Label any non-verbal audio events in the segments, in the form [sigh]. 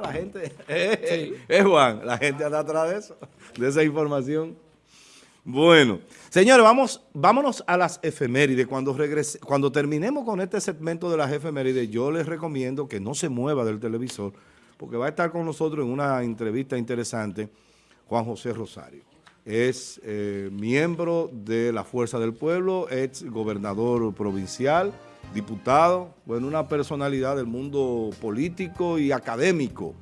La gente, [laughs] es Juan, la gente anda atrás de eso, de esa información. Bueno, señores, vamos, vámonos a las efemérides. Cuando, regrese, cuando terminemos con este segmento de las efemérides, yo les recomiendo que no se mueva del televisor, porque va a estar con nosotros en una entrevista interesante Juan José Rosario. Es eh, miembro de la Fuerza del Pueblo, ex gobernador provincial, diputado, bueno, una personalidad del mundo político y académico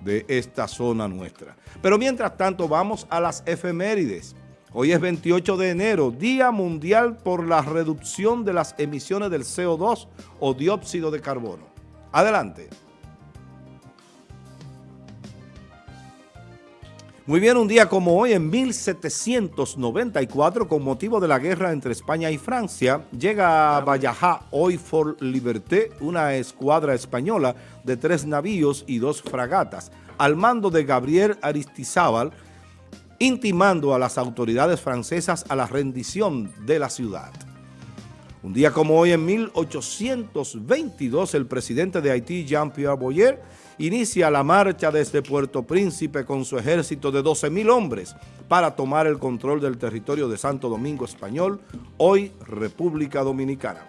de esta zona nuestra. Pero mientras tanto, vamos a las efemérides. Hoy es 28 de enero, Día Mundial por la Reducción de las Emisiones del CO2 o dióxido de carbono. Adelante. Muy bien, un día como hoy, en 1794, con motivo de la guerra entre España y Francia, llega a Vallajá, hoy for Liberté, una escuadra española de tres navíos y dos fragatas, al mando de Gabriel Aristizábal, intimando a las autoridades francesas a la rendición de la ciudad. Un día como hoy, en 1822, el presidente de Haití, Jean-Pierre Boyer, inicia la marcha desde Puerto Príncipe con su ejército de 12.000 hombres para tomar el control del territorio de Santo Domingo Español, hoy República Dominicana.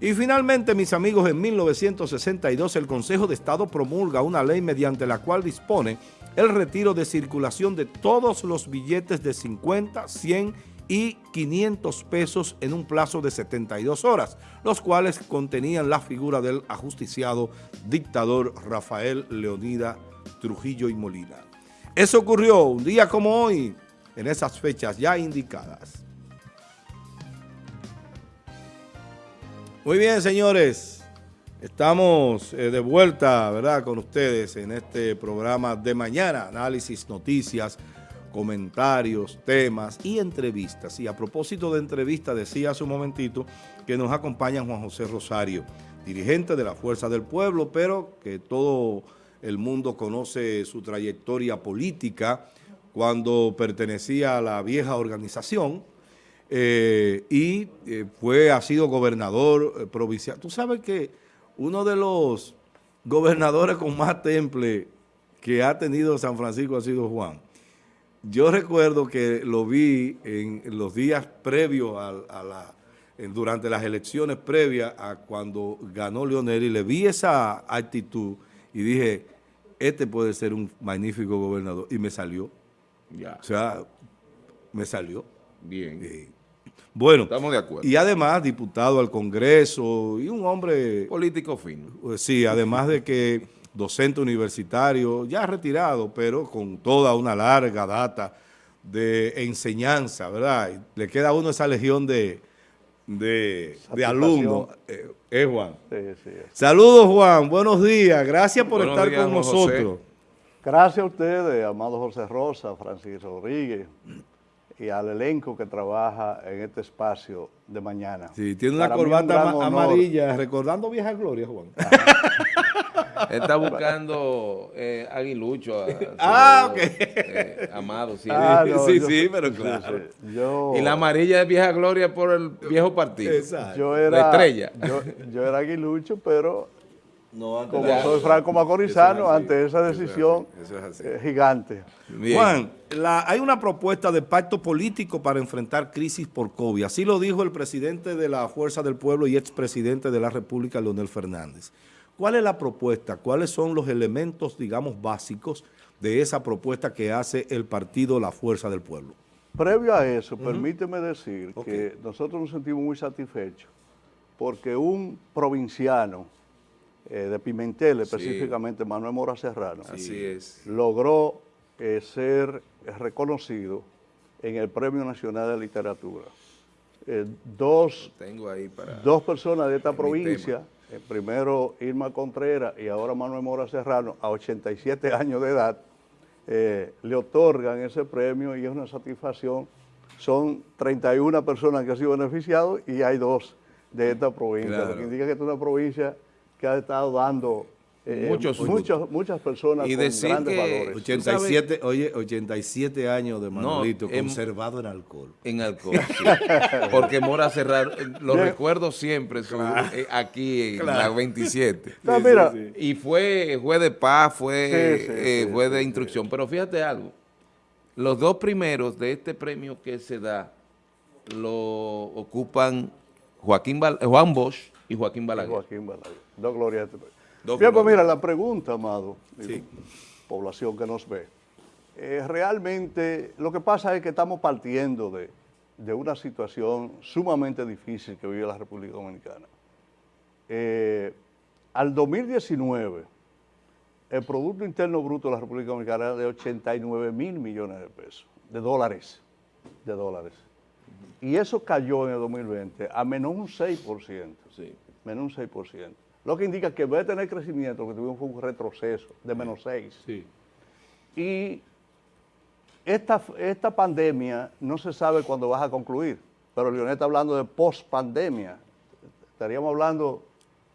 Y finalmente, mis amigos, en 1962 el Consejo de Estado promulga una ley mediante la cual dispone el retiro de circulación de todos los billetes de 50, 100 y 500 pesos en un plazo de 72 horas, los cuales contenían la figura del ajusticiado dictador Rafael Leonida Trujillo y Molina. Eso ocurrió un día como hoy, en esas fechas ya indicadas. Muy bien, señores. Estamos eh, de vuelta, ¿verdad?, con ustedes en este programa de mañana, análisis, noticias, comentarios, temas y entrevistas. Y a propósito de entrevistas, decía hace un momentito que nos acompaña Juan José Rosario, dirigente de la Fuerza del Pueblo, pero que todo el mundo conoce su trayectoria política cuando pertenecía a la vieja organización eh, y eh, fue, ha sido gobernador provincial. Tú sabes que uno de los gobernadores con más temple que ha tenido San Francisco ha sido Juan. Yo recuerdo que lo vi en los días previos a, la, durante las elecciones previas a cuando ganó Leonel y le vi esa actitud y dije, este puede ser un magnífico gobernador. Y me salió. Ya. O sea, me salió. Bien. Bueno, estamos de acuerdo. Y además diputado al Congreso y un hombre... Político fino. Sí, además de que docente universitario, ya retirado, pero con toda una larga data de enseñanza, ¿verdad? le queda a uno esa legión de, de, alumnos. Eh, ¿Eh, Juan? Sí, sí. Saludos, Juan. Buenos días. Gracias por estar con nosotros. Gracias a ustedes, amado José Rosa, Francisco Rodríguez, y al elenco que trabaja en este espacio de mañana. Sí, tiene una corbata amarilla, recordando vieja gloria, Juan. [laughs] Está buscando eh, aguilucho. [laughs] ah, ok. Eh, amado, sí. [laughs] Ah, sí, sí, pero claro. y la amarilla es vieja gloria por el viejo partido. Exacto. Yo era, la estrella. Yo, yo era aguilucho, pero no, como soy Franco Macorizano, ante esa decisión eh, gigante. Juan, hay una propuesta de pacto político para enfrentar crisis por COVID. Así lo dijo el presidente de la Fuerza del Pueblo y expresidente de la República, Leonel Fernández. ¿Cuál es la propuesta? ¿Cuáles son los elementos, digamos, básicos de esa propuesta que hace el partido La Fuerza del Pueblo? Previo a eso, permíteme decir que nosotros nos sentimos muy satisfechos porque un provinciano eh, de Pimentel, específicamente Manuel Mora Serrano, logró eh, ser reconocido en el Premio Nacional de Literatura. Eh, dos, dos personas de esta provincia, primero Irma Contreras y ahora Manuel Mora Serrano, a 87 años de edad, le otorgan ese premio y es una satisfacción. Son 31 personas que han sido beneficiados y hay dos de esta provincia, lo que indica que es una provincia que ha estado dando eh, muchos, muchas personas y con grandes valores. 87, oye, 87 años de Manolito conservado en alcohol. En alcohol, sí. [laughs] Porque Mora Cerrar, eh, lo recuerdo siempre eh, aquí en la 27. mira. Y fue juez de paz, fue juez de instrucción. Pero fíjate algo, los dos primeros de este premio que se da lo ocupan Joaquín Juan Bosch y Joaquín Balaguer. Joaquín Balaguer. Dos glorias. Bien, pues mira, la pregunta, amado, población que nos ve, eh, realmente lo que pasa es que estamos partiendo de, una situación sumamente difícil que vive la República Dominicana. Eh, al 2019, el Producto Interno Bruto de la República Dominicana era de 89 mil millones de pesos, de dólares, de dólares. Y eso cayó en el 2020 a menos un 6%, sí. menos un 6%. Lo que indica que va a tener crecimiento, que tuvimos un retroceso de menos 6. Sí. Y esta, esta pandemia no se sabe cuándo va a concluir, pero Leonel está hablando de post-pandemia. Estaríamos hablando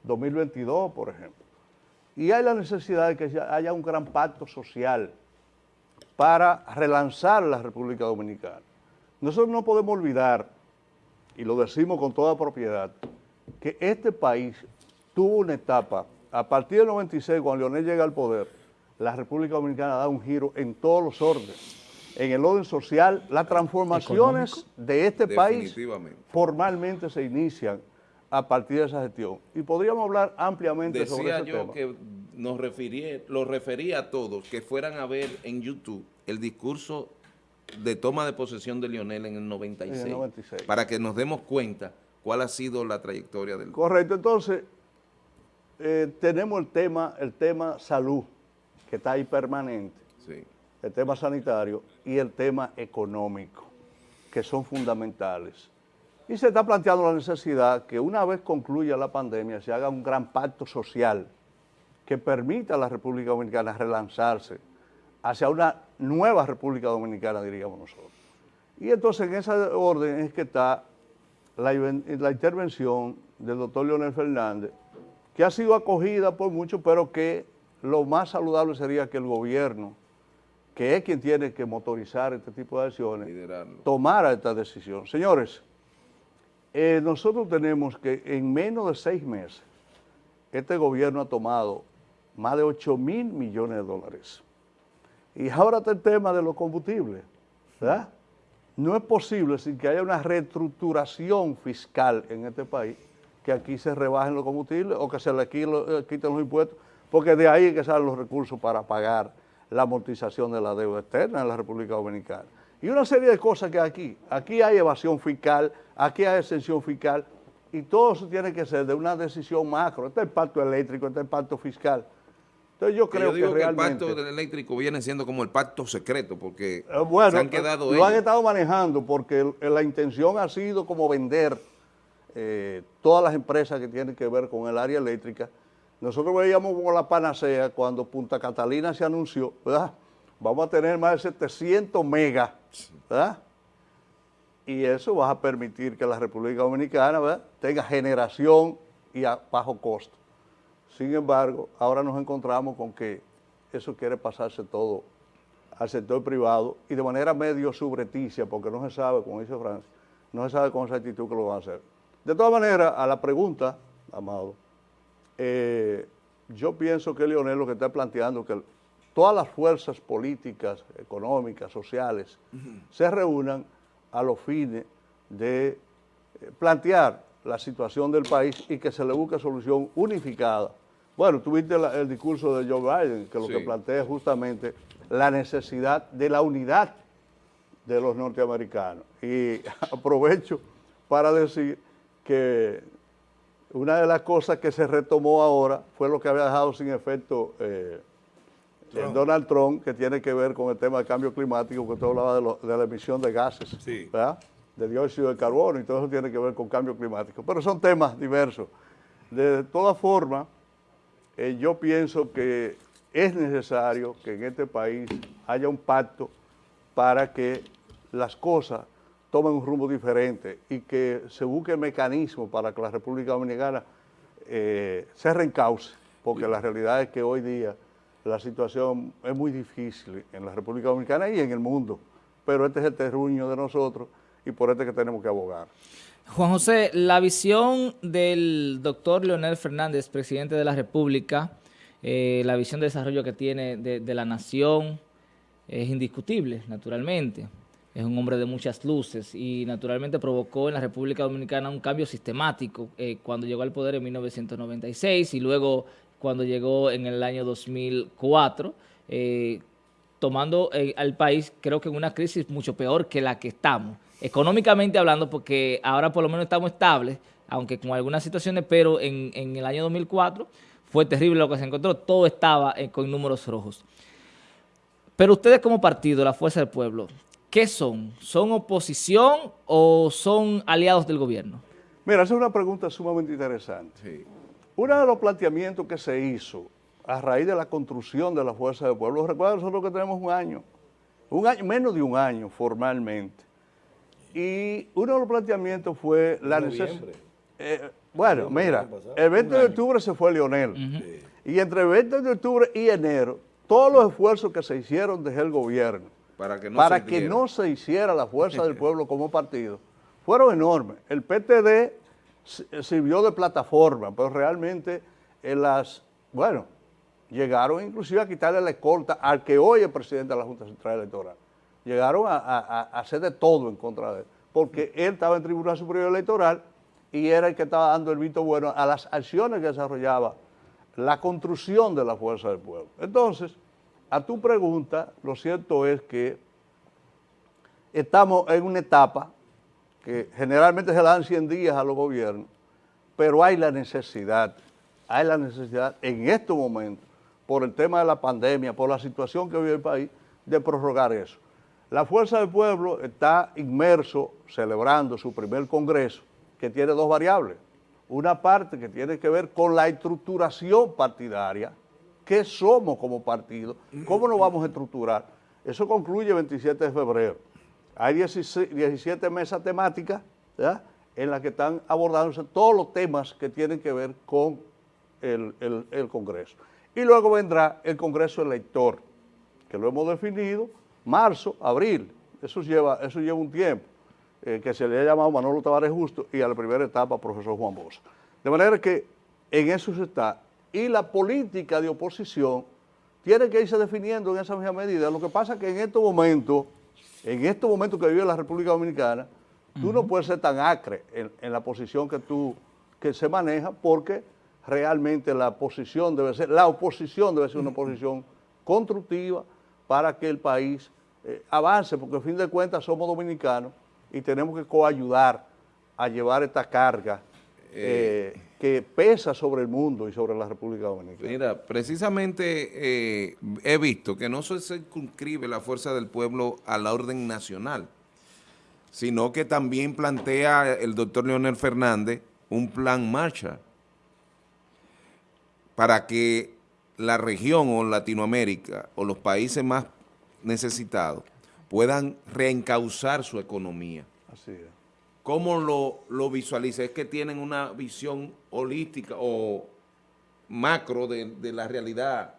2022, por ejemplo. Y hay la necesidad de que haya un gran pacto social para relanzar la República Dominicana. Nosotros no podemos olvidar, y lo decimos con toda propiedad, que este país tuvo una etapa, a partir del 96, cuando Leonel llega al poder, la República Dominicana da un giro en todos los órdenes. En el orden social, las transformaciones de este país formalmente se inician a partir de esa gestión. Y podríamos hablar ampliamente sobre ese yo que nos refería, lo refería a todos que fueran a ver en YouTube el discurso de toma de posesión de Lionel en el 96, en el 96. para que nos demos cuenta cuál ha sido la trayectoria del... Correcto, entonces eh, tenemos el tema, el tema salud, que está ahí permanente, el tema sanitario y el tema económico, que son fundamentales. Y se está planteando la necesidad que una vez concluya la pandemia se haga un gran pacto social que permita a la República Dominicana relanzarse hacia una nueva República Dominicana, diríamos nosotros. Y entonces en esa orden es que está la, la intervención del doctor Leonel Fernández, que ha sido acogida por muchos, pero que lo más saludable sería que el gobierno, que es quien tiene que motorizar este tipo de acciones, tomara esta decisión. Señores, eh, nosotros tenemos que en menos de seis meses, este gobierno ha tomado más de 8 mil millones de dólares. Y ahora está el tema de los combustibles, ¿verdad? No es posible sin que haya una reestructuración fiscal en este país que aquí se rebajen los combustibles o que se le eh, quiten los impuestos, porque de ahí es que salen los recursos para pagar la amortización de la deuda externa en la República Dominicana. Y una serie de cosas que aquí, aquí hay evasión fiscal, aquí hay exención fiscal, y todo eso tiene que ser de una decisión macro. Este es el pacto eléctrico, este es el pacto fiscal. Entonces yo creo que, realmente... el pacto eléctrico viene siendo como el pacto secreto, porque eh, se han quedado Lo han estado manejando porque la intención ha sido como vender eh, todas las empresas que tienen que ver con el área eléctrica. Nosotros veíamos como la panacea cuando Punta Catalina se anunció. Vamos a tener más de 700 megas. Y eso va a permitir que la República Dominicana tenga generación y a bajo costo. Sin embargo, ahora nos encontramos con que eso quiere pasarse todo al sector privado y de manera medio subreticia, porque no se sabe, como dice Francia, no se sabe con exactitud que lo van a hacer. De todas maneras, a la pregunta, Amado, eh, yo pienso que Leonel lo que está planteando que todas las fuerzas políticas, económicas, sociales, se reúnan a los fines de eh, plantear la situación del país y que se le busque solución unificada. Bueno, tuviste el discurso de Joe Biden, que lo que plantea es justamente la necesidad de la unidad de los norteamericanos. Y [laughs] aprovecho para decir que una de las cosas que se retomó ahora fue lo que había dejado sin efecto eh, Donald Trump, que tiene que ver con el tema del cambio climático, que usted hablaba de, la emisión de gases, de dióxido de carbono, y todo eso tiene que ver con cambio climático. Pero son temas diversos. De todas formas, eh, yo pienso que es necesario que en este país haya un pacto para que las cosas tomen un rumbo diferente y que se busque mecanismo para que la República Dominicana eh, se reencauce porque la realidad es que hoy día la situación es muy difícil en la República Dominicana y en el mundo, pero este es el terruño de nosotros y por este que tenemos que abogar. Juan José, la visión del doctor Leonel Fernández, presidente de la República, eh, la visión de desarrollo que tiene de, la nación es indiscutible, naturalmente. Es un hombre de muchas luces y naturalmente provocó en la República Dominicana un cambio sistemático eh, cuando llegó al poder en 1996 y luego cuando llegó en el año 2004, eh, tomando al país creo que en una crisis mucho peor que la que estamos económicamente hablando, porque ahora por lo menos estamos estables, aunque con algunas situaciones, pero en, el año 2004 fue terrible lo que se encontró, todo estaba eh, con números rojos. Pero ustedes como partido, la Fuerza del Pueblo, ¿qué son? ¿Son oposición o son aliados del gobierno? Mira, esa es una pregunta sumamente interesante. Uno de los planteamientos que se hizo a raíz de la construcción de la Fuerza del Pueblo, recuerda nosotros que tenemos un año, un año, menos de un año formalmente, y uno de los planteamientos fue la necesidad... Eh, bueno, mira, el 20 de octubre se fue Leonel. Y entre el 20 de octubre y enero, todos los esfuerzos que se hicieron desde el gobierno para que no, se, hiciera la fuerza del [laughs] pueblo como partido, fueron enormes. El PTD sirvió de plataforma, pero realmente en las, bueno, llegaron inclusive a quitarle la escolta al que hoy es presidente de la Junta Central Electoral llegaron a, hacer de todo en contra de él, porque él estaba en Tribunal Superior Electoral y era el que estaba dando el visto bueno a las acciones que desarrollaba la construcción de la fuerza del pueblo. Entonces, a tu pregunta, lo cierto es que estamos en una etapa que generalmente se dan 100 días a los gobiernos, pero hay la necesidad, hay la necesidad en estos momentos, por el tema de la pandemia, por la situación que vive el país, de prorrogar eso. La Fuerza del Pueblo está inmerso, celebrando su primer congreso, que tiene dos variables. Una parte que tiene que ver con la estructuración partidaria, qué somos como partido, cómo nos vamos a estructurar. Eso concluye el 27 de febrero. Hay 17 mesas temáticas en las que están abordándose todos los temas que tienen que ver con el, Congreso. Y luego vendrá el Congreso elector, que lo hemos definido marzo, abril, eso lleva, eso lleva un tiempo, eh, que se le ha llamado Manolo Tavares Justo y a la primera etapa profesor Juan Bosa. De manera que en eso se está. Y la política de oposición tiene que irse definiendo en esa misma medida. Lo que pasa es que en estos momentos, en estos momentos que vive la República Dominicana, tú no puedes ser tan acre en, en, la posición que tú, que se maneja, porque realmente la posición debe ser, la oposición debe ser una posición constructiva para que el país eh, avance, porque a fin de cuentas somos dominicanos y tenemos que coayudar a llevar esta carga eh, eh, que pesa sobre el mundo y sobre la República Dominicana. Mira, precisamente he visto que no se circunscribe la fuerza del pueblo a la orden nacional, sino que también plantea el doctor Leonel Fernández un plan marcha para que la región o Latinoamérica o los países más necesitados puedan reencauzar su economía. Así es. ¿Cómo lo, lo visualiza? ¿Es que tienen una visión holística o macro de, la realidad,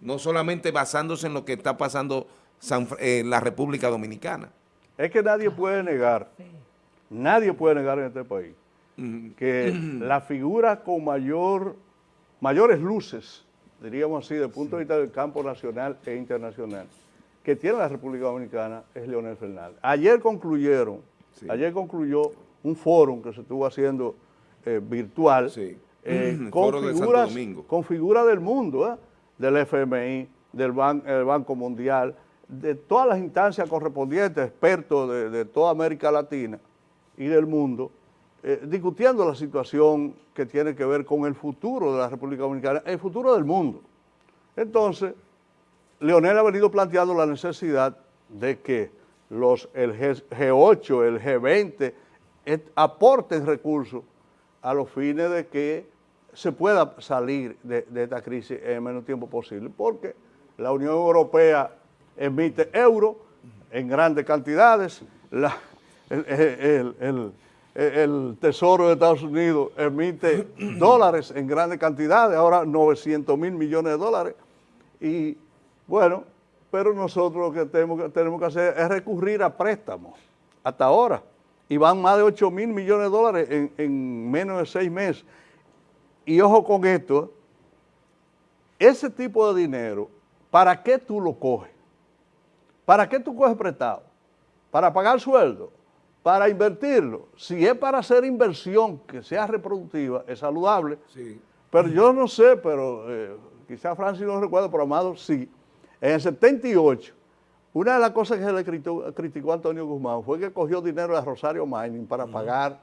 no solamente basándose en lo que está pasando en la República Dominicana? Es que nadie puede negar, nadie puede negar en este país, que [clears throat] la figura con mayor, mayores luces, diríamos así, desde el punto de vista del campo nacional e internacional, que tiene la República Dominicana es Leonel Fernández. Ayer concluyeron, ayer concluyó un foro que se estuvo haciendo eh, virtual eh, [clears throat] con, figuras, con figuras del mundo, ¿eh? del FMI, del Banco Mundial, de todas las instancias correspondientes, expertos de, toda América Latina y del mundo, discutiendo la situación que tiene que ver con el futuro de la República Dominicana, el futuro del mundo. Entonces, Leonel ha venido planteando la necesidad de que los, el G8, el G20 aporten recursos a los fines de que se pueda salir de, esta crisis en el menos tiempo posible, porque la Unión Europea emite euros en grandes cantidades, el, el Tesoro de Estados Unidos emite [clears throat] dólares en grandes cantidades, ahora 900 mil millones de dólares. Y bueno, pero nosotros lo que tenemos, que tenemos que hacer es recurrir a préstamos hasta ahora. Y van más de 8 mil millones de dólares en, en menos de seis meses. Y ojo con esto, ese tipo de dinero, ¿para qué tú lo coges? ¿Para qué tú coges prestado? ¿Para pagar sueldo? para invertirlo. Si es para hacer inversión que sea reproductiva, es saludable. Sí. Pero yo no sé, pero eh, quizás Francis no recuerda, pero Amado sí. En el 78, una de las cosas que se le criticó, a Antonio Guzmán fue que cogió dinero de Rosario Mining para pagar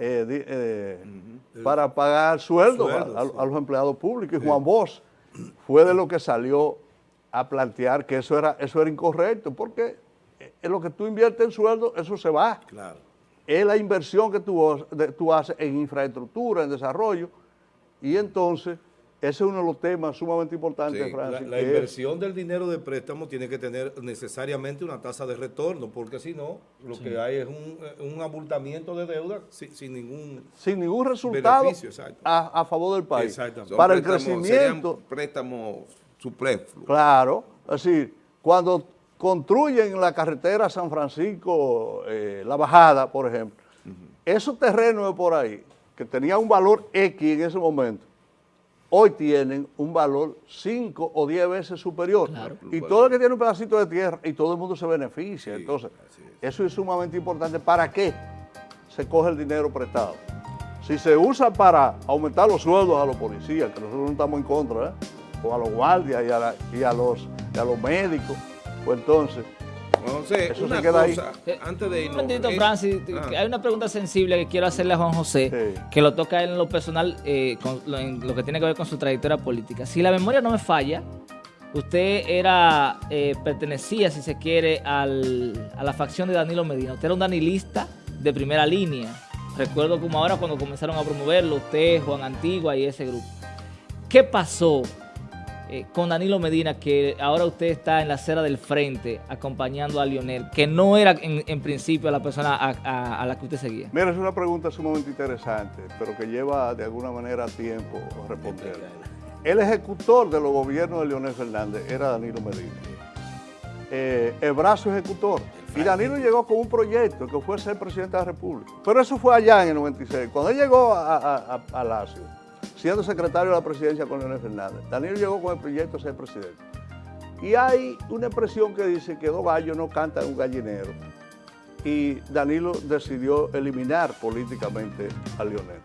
eh, eh, para pagar sueldos a, los empleados públicos. Y Juan Bosch fue de lo que salió a plantear que eso era, eso era incorrecto, porque en lo que tú inviertes en sueldo, eso se va. Claro. Es la inversión que tú, tú haces en infraestructura, en desarrollo, y entonces ese es uno de los temas sumamente importantes, Francis. La, inversión del dinero de préstamo tiene que tener necesariamente una tasa de retorno, porque si no, lo que hay es un, abultamiento de deuda sin, ningún sin ningún resultado a, favor del país. Exactamente. Para el crecimiento. préstamo superfluo. Claro, es decir, cuando construyen la carretera San Francisco, eh, La Bajada, por ejemplo, esos terrenos de por ahí, que tenían un valor X en ese momento, hoy tienen un valor 5 o 10 veces superior. Y todo el que tiene un pedacito de tierra y todo el mundo se beneficia. Entonces, eso es sumamente importante. ¿Para qué se coge el dinero prestado? Si se usa para aumentar los sueldos a los policías, que nosotros no estamos en contra, ¿eh? o a los guardias y a los, y a los médicos, pues entonces, eso se queda ahí. antes de irnos. Un Francis, ah. hay una pregunta sensible que quiero hacerle a Juan José, que lo toca en lo personal, eh, con, en lo que tiene que ver con su trayectoria política. Si la memoria no me falla, usted era, eh, pertenecía, si se quiere, al, a la facción de Danilo Medina. Usted era un danilista de primera línea. Recuerdo como ahora cuando comenzaron a promoverlo, usted, Juan Antigua y ese grupo. ¿Qué pasó eh, con Danilo Medina, que ahora usted está en la acera del frente acompañando a Lionel, que no era en, principio la persona a, la que usted seguía? Mira, es una pregunta sumamente interesante, pero que lleva de alguna manera tiempo responder. El ejecutor de los gobiernos de Lionel Fernández era Danilo Medina. Eh, el brazo ejecutor. Y Danilo llegó con un proyecto que fue ser presidente de la República. Pero eso fue allá en el 96. Cuando él llegó a, a Lacio, siendo secretario de la presidencia con Leonel Fernández. Danilo llegó con el proyecto de ser presidente. Y hay una expresión que dice que dos gallos no cantan un gallinero. Y Danilo decidió eliminar políticamente a Leonel.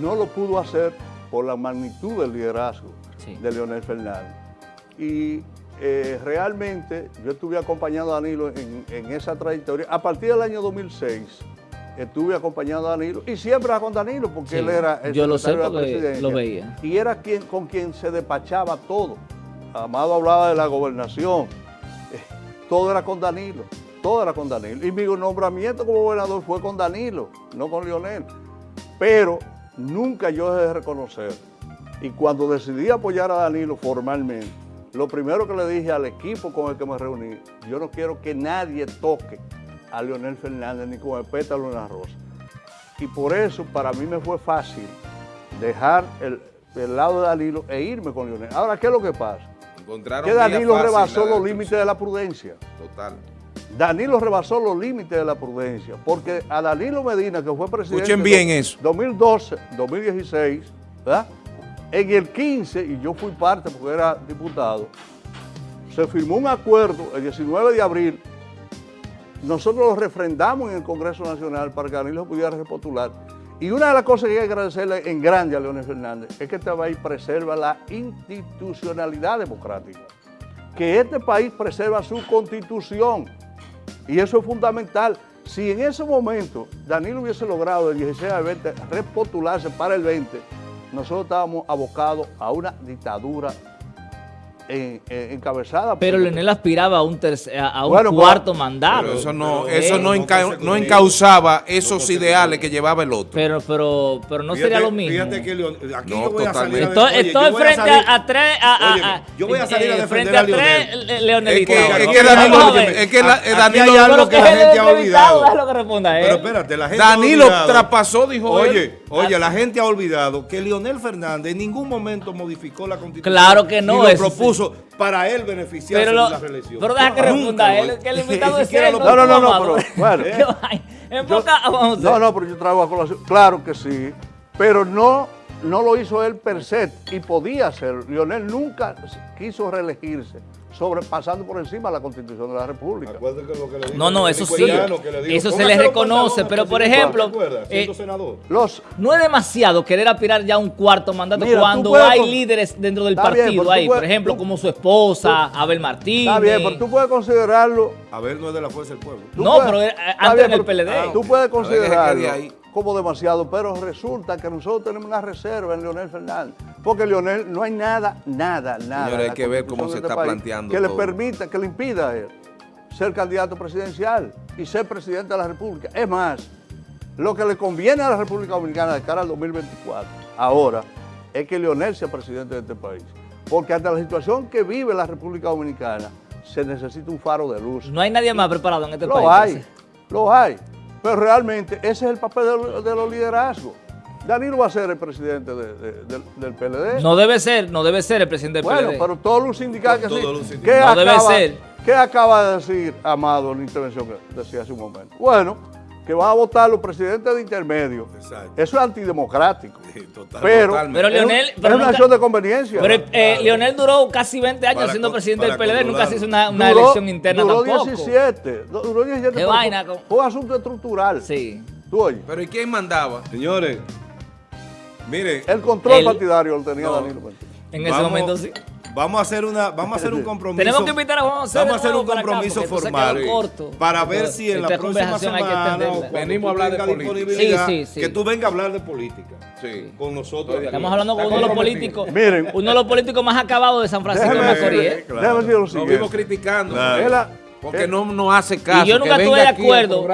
No lo pudo hacer por la magnitud del liderazgo de Leonel Fernández. Y eh, realmente yo estuve acompañando a Danilo en, en esa trayectoria. A partir del año 2006, estuve acompañando a Danilo y siempre era con Danilo porque él era el yo lo sé porque lo veía. Y era quien, con quien se despachaba todo. Amado hablaba de la gobernación, eh, todo era con Danilo, todo era con Danilo. Y mi nombramiento como gobernador fue con Danilo, no con Lionel. Pero nunca yo dejé de reconocer. Y cuando decidí apoyar a Danilo formalmente, lo primero que le dije al equipo con el que me reuní, yo no quiero que nadie toque a Leonel Fernández ni con el pétalo en la rosa. Y por eso para mí me fue fácil dejar el, lado de Danilo e irme con Leonel. Ahora, ¿qué es lo que pasa? que Danilo rebasó los límites de la prudencia. Total. Danilo rebasó los límites de la prudencia, porque a Danilo Medina, que fue presidente... Escuchen bien eso. 2012, 2016, ¿verdad? En el 15, y yo fui parte porque era diputado, se firmó un acuerdo el 19 de abril nosotros lo refrendamos en el Congreso Nacional para que Danilo pudiera repostular. Y una de las cosas que hay que agradecerle en grande a Leonel Fernández es que este país preserva la institucionalidad democrática, que este país preserva su constitución. Y eso es fundamental. Si en ese momento Danilo hubiese logrado del 16 al 20 repostularse para el 20, nosotros estábamos abocados a una dictadura encabezada. Pero Leonel aspiraba a un, a un cuarto mandato. Pero eso no, eso no, no, encauzaba esos ideales que llevaba el otro. Pero, pero, pero no sería lo mismo. Fíjate que aquí yo voy a salir Estoy, frente a, tres... yo voy a salir a defender a Leonel. Leonelito. Es que, Danilo, es que Danilo hay algo que la gente ha olvidado. Pero espérate, la gente Danilo traspasó, dijo Oye, oye, la gente ha olvidado que Leonel Fernández en ningún momento modificó la constitución. Claro que no. Y lo propuso para él beneficiarse de la reelección. Pero deja que responda él, que el [laughs] invitado es él. No, no, no, no, pero bueno. [laughs] No, no, pero yo traigo a colación. Claro que sí, pero no no lo hizo él per se y podía hacerlo. Lionel nunca quiso reelegirse sobrepasando por encima de la Constitución de la República. no, no, eso sí, eso se le reconoce, pero por ejemplo, eh, los, no es demasiado querer aspirar ya a un cuarto mandato cuando hay líderes dentro del partido ahí, por ejemplo, como su esposa, Abel Martínez. Está bien, pero tú puedes considerarlo... Abel no es de la Fuerza del Pueblo. No, pero eh, antes del PLD. tú puedes considerarlo como demasiado, pero resulta que nosotros tenemos una reserva en Leonel Fernández, porque Leonel no hay nada, nada, nada. Señores, hay que ver cómo se este está planteando Que le permita, que le impida a él ser candidato presidencial y ser presidente de la República. Es más, lo que le conviene a la República Dominicana de cara al 2024, ahora, es que Leonel sea presidente de este país. Porque ante la situación que vive la República Dominicana, se necesita un faro de luz. No hay nadie más preparado en este país. Lo hay, lo hay. Pero realmente ese es el papel de, los liderazgos. Danilo va a ser el presidente del PLD. No debe ser, no debe ser el presidente del PLD. Bueno, pero todos los sindicatos que sí. ¿Qué no debe ser. ¿Qué acaba de decir Amado en la intervención que decía hace un momento? Bueno, que va a votar los presidentes de intermedio. Exacto. Eso es antidemocrático. pero, pero Leonel, es, una acción de conveniencia. Pero eh, Leonel duró casi 20 años siendo presidente del PLD, nunca se hizo una, elección interna duró tampoco. 17, duró 17. ¿Qué vaina? Fue un asunto estructural. Sí. ¿Tú oyes? Pero ¿y quién mandaba? Señores, mire. El control partidario lo tenía Danilo. En ese momento sí. Vamos a hacer una, vamos a hacer un compromiso. Tenemos que invitar a Juan José Vamos a hacer un compromiso formal para ver si en la próxima semana venimos a hablar de política. Que tú vengas a hablar de política. Sí. Con nosotros. Estamos hablando con uno de los políticos. Miren. Uno de los políticos más acabados de San Francisco de Macorís. ¿eh? Decir lo vimos criticando. Porque no, no hace caso. Y yo nunca estuve de acuerdo,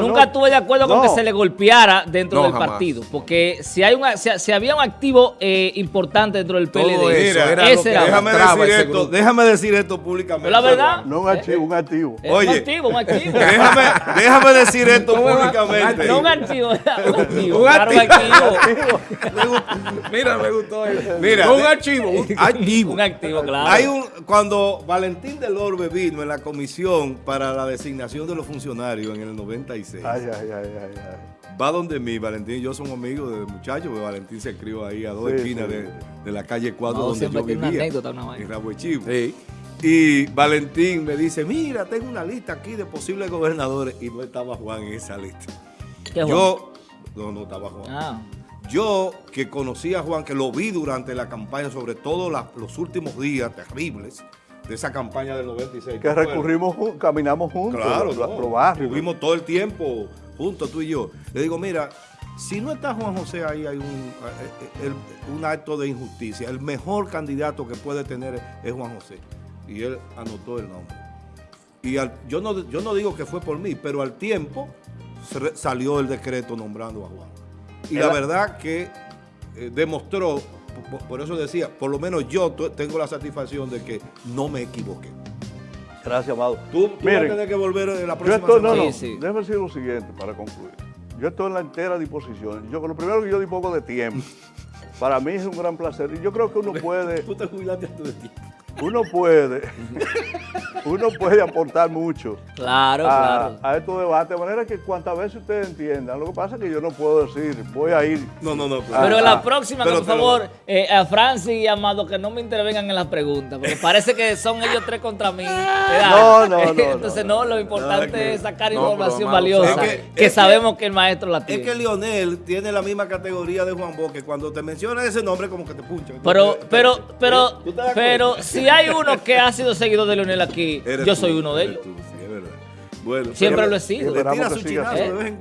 nunca estuve de acuerdo con que se le golpeara dentro del partido. Porque si hay un, si, había un activo eh, importante dentro del PLD, ese era déjame, decir esto, déjame decir esto públicamente. la verdad. No un archivo, un activo. Oye, un activo, un activo. [laughs] Déjame, déjame decir esto públicamente. No un archivo, un activo. Un activo. [laughs] Mira, me gustó eso. Mira, un archivo. Un [laughs] activo. Un activo, claro. Hay un, cuando Valentín del Orbe vino en la comisión para la designación de los funcionarios en el 96. Va donde mí, Valentín y yo somos amigos de muchachos, porque Valentín se crió ahí a dos esquinas De, la calle 4 donde yo vivía, en Rabo Y Valentín me dice, mira, tengo una lista aquí de posibles gobernadores. Y no estaba Juan en esa lista. Yo, no, no estaba Juan. Ah. Yo que conocí a Juan, que lo vi durante la campaña, sobre todo los últimos días terribles, de esa campaña del 96. Que recurrimos, caminamos juntos. Claro, no, todo el tiempo juntos, tú y yo. Le digo, mira, si no está Juan José ahí, hay un, eh, un acto de injusticia. El mejor candidato que puede tener es Juan José. Y él anotó el nombre. Y yo, no, yo no digo que fue por mí, pero al tiempo salió el decreto nombrando a Juan. Y la verdad que eh, demostró por, eso decía, por lo menos yo tengo la satisfacción de que no me equivoqué. Gracias, Amado. Tú, vas a tener que volver en la próxima semana. No, no, déjame decir lo siguiente para concluir. Yo estoy en la entera disposición. Yo, lo primero que yo dispongo de tiempo. [laughs] para mí es un gran placer. Y yo creo que uno puede... Tú te jubilaste de tiempo uno puede, uno puede aportar mucho claro, a, claro. a estos debates, de manera que cuantas veces ustedes entiendan, lo que pasa es que yo no puedo decir, voy a ir. No, no, no. Pero la próxima, por favor, eh, a Francis y Amado, que no me intervengan en las preguntas, porque parece que son ellos tres contra mí. No, no, [laughs] no. Entonces, no, lo importante es sacar información valiosa, que, sabemos que, el maestro la tiene. Es que Lionel tiene la misma categoría de Juan Boque, cuando te menciona ese nombre como que te puncha. Pero, pero, pero, pero, si [laughs] si hay uno que ha sido seguidor de Leonel aquí, yo soy uno de ellos. Bueno, Siempre lo he sido.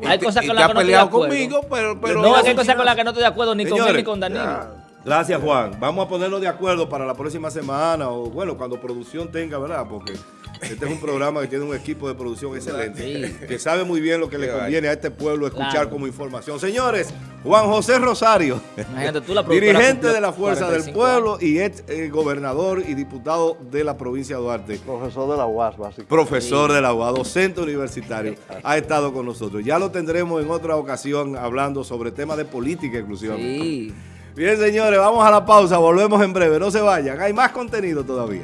Hay cosas con las que no estoy de acuerdo. Conmigo, pero, pero no, hay cosas con las que no estoy de acuerdo ni con él ni con Danilo. Gracias, Juan. Vamos a ponernos de acuerdo para la próxima semana o, bueno, cuando producción tenga, ¿verdad? Porque este es un programa que tiene un equipo de producción excelente, que sabe muy bien lo que le conviene a este pueblo escuchar como información. Señores, Juan José Rosario, dirigente de la Fuerza del Pueblo y ex eh, gobernador y diputado de la provincia de Duarte. Profesor de la UAS, básicamente. Profesor de la UAS, docente universitario, ha estado con nosotros. Ya lo tendremos en otra ocasión hablando sobre temas de política exclusivamente. Bien, señores, vamos a la pausa, volvemos en breve, no se vayan, hay más contenido todavía.